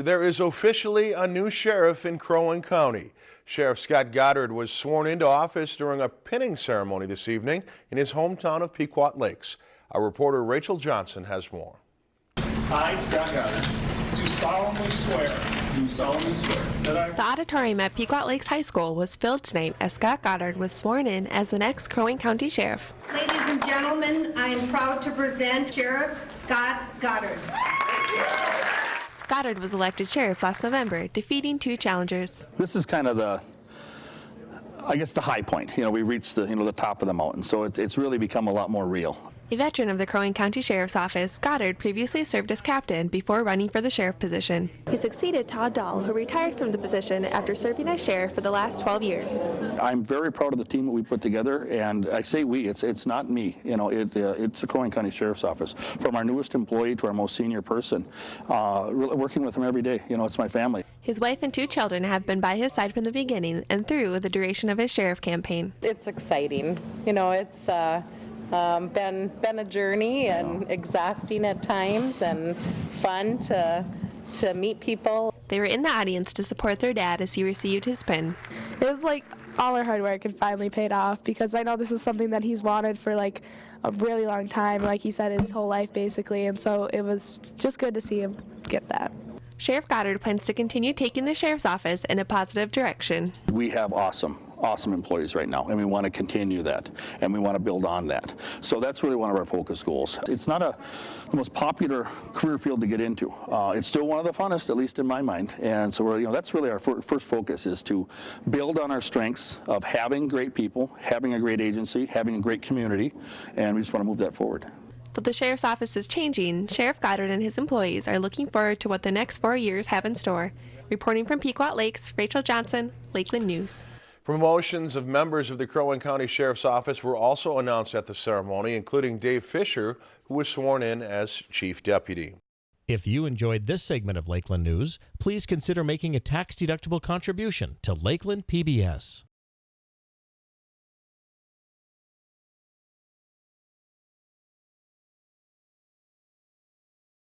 There is officially a new sheriff in Crow Wing County. Sheriff Scott Goddard was sworn into office during a pinning ceremony this evening in his hometown of Pequot Lakes. Our reporter Rachel Johnson has more. I, Scott Goddard, do solemnly swear, do solemnly swear that I The auditorium at Pequot Lakes High School was filled tonight as Scott Goddard was sworn in as the next Crow Wing County Sheriff. Ladies and gentlemen, I am proud to present Sheriff Scott Goddard. Goddard was elected sheriff last November, defeating two challengers. this is kind of the I guess the high point. You know, we reached the you know the top of the mountain, so it, it's really become a lot more real. A veteran of the Crow Wing County Sheriff's Office, Goddard previously served as captain before running for the sheriff position. He succeeded Todd Dahl, who retired from the position after serving as sheriff for the last 12 years. I'm very proud of the team that we put together, and I say we. It's it's not me. You know, it uh, it's the Crow Wing County Sheriff's Office, from our newest employee to our most senior person. Uh, working with them every day. You know, it's my family. His wife and two children have been by his side from the beginning and through the duration of his sheriff campaign. it's exciting. You know, it's uh, um, been been a journey and exhausting at times, and fun to to meet people. They were in the audience to support their dad as he received his pin. it was like all our hard work had finally paid off because I know this is something that he's wanted for like a really long time, like he said, his whole life basically. And so it was just good to see him get that. Sheriff Goddard plans to continue taking the sheriff's office in a positive direction. We have awesome, awesome employees right now, and we want to continue that, and we want to build on that. So that's really one of our focus goals. It's not a the most popular career field to get into. Uh, it's still one of the funnest, at least in my mind. And so we're, you know, that's really our fir- first focus is to build on our strengths of having great people, having a great agency, having a great community, and we just want to move that forward. Though the sheriff's office is changing, Sheriff Goddard and his employees are looking forward to what the next four years have in store. Reporting from Pequot Lakes, Rachel Johnson, Lakeland News. Promotions of members of the Crow Wing County Sheriff's Office were also announced at the ceremony, including Dave Fisher, who was sworn in as Chief Deputy. If you enjoyed this segment of Lakeland News, please consider making a tax-deductible contribution to Lakeland PBS.